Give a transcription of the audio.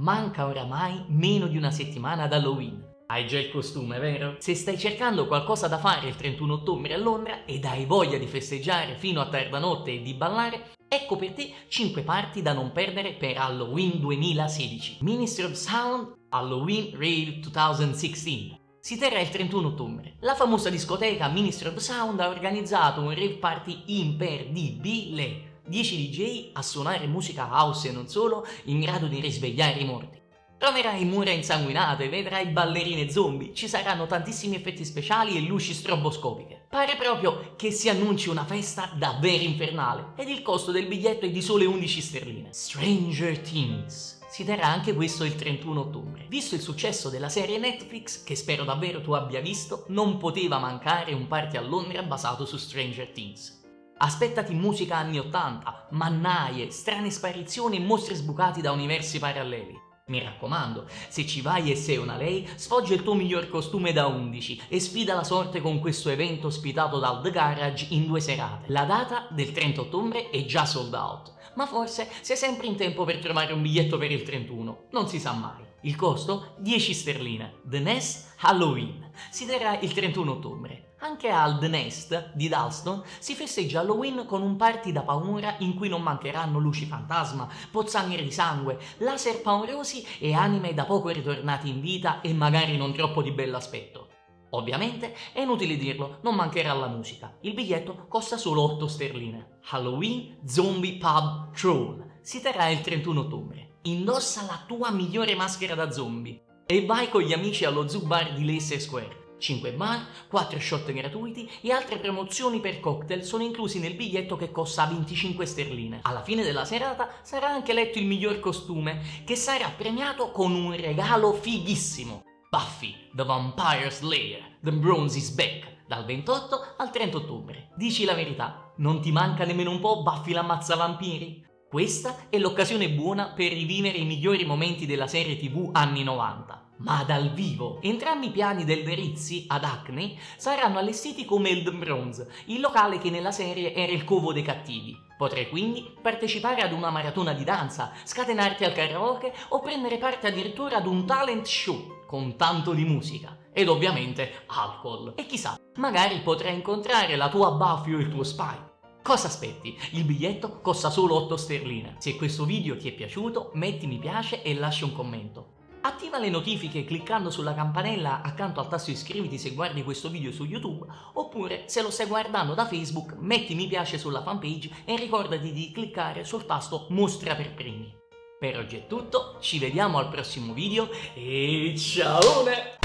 Manca oramai meno di una settimana ad Halloween. Hai già il costume, vero? Se stai cercando qualcosa da fare il 31 ottobre a Londra ed hai voglia di festeggiare fino a tarda notte e di ballare, ecco per te 5 parti da non perdere per Halloween 2016. Ministry of Sound Halloween Rave 2016. Si terrà il 31 ottobre. La famosa discoteca Ministry of Sound ha organizzato un rave party imperdibile. 10 DJ a suonare musica house e non solo, in grado di risvegliare i morti. Troverai mura insanguinate, vedrai ballerine zombie, ci saranno tantissimi effetti speciali e luci stroboscopiche. Pare proprio che si annunci una festa davvero infernale ed il costo del biglietto è di sole 11 sterline. Stranger Things si terrà anche questo il 31 ottobre. Visto il successo della serie Netflix, che spero davvero tu abbia visto, non poteva mancare un party a Londra basato su Stranger Things. Aspettati musica anni 80, mannaie, strane sparizioni e mostri sbucati da universi paralleli. Mi raccomando, se ci vai e sei una lei, sfoggia il tuo miglior costume da 11 e sfida la sorte con questo evento ospitato dal The Garage in due serate. La data del 30 ottobre è già sold out, ma forse sei sempre in tempo per trovare un biglietto per il 31, non si sa mai. Il costo? 10 sterline. The Nest Halloween. Si terrà il 31 ottobre. Anche al The Nest di Dalston si festeggia Halloween con un party da paura in cui non mancheranno luci fantasma, pozzanghere di sangue, laser paurosi e anime da poco ritornati in vita e magari non troppo di bell'aspetto. Ovviamente è inutile dirlo, non mancherà la musica. Il biglietto costa solo 8 sterline. Halloween Zombie Pub Troll si terrà il 31 ottobre. Indossa la tua migliore maschera da zombie e vai con gli amici allo Zoo Bar di Leicester Square. 5 bar, 4 shot gratuiti e altre promozioni per cocktail sono inclusi nel biglietto che costa 25 sterline. Alla fine della serata sarà anche letto il miglior costume, che sarà premiato con un regalo fighissimo. Buffy, The Vampire Slayer, The Bronze is Back, dal 28 al 30 ottobre. Dici la verità, non ti manca nemmeno un po' Buffy l'ammazza vampiri? Questa è l'occasione buona per rivivere i migliori momenti della serie tv anni 90, ma dal vivo. Entrambi i piani del Verizzi ad Acne saranno allestiti come il The Bronze, il locale che nella serie era il covo dei cattivi. Potrai quindi partecipare ad una maratona di danza, scatenarti al karaoke o prendere parte addirittura ad un talent show con tanto di musica ed ovviamente alcol. E chissà, magari potrai incontrare la tua Buffy o il tuo Spy. Cosa aspetti? Il biglietto costa solo 8 sterline. Se questo video ti è piaciuto metti mi piace e lascia un commento. Attiva le notifiche cliccando sulla campanella accanto al tasto iscriviti se guardi questo video su YouTube oppure se lo stai guardando da Facebook metti mi piace sulla fanpage e ricordati di cliccare sul tasto mostra per primi. Per oggi è tutto, ci vediamo al prossimo video e ciao!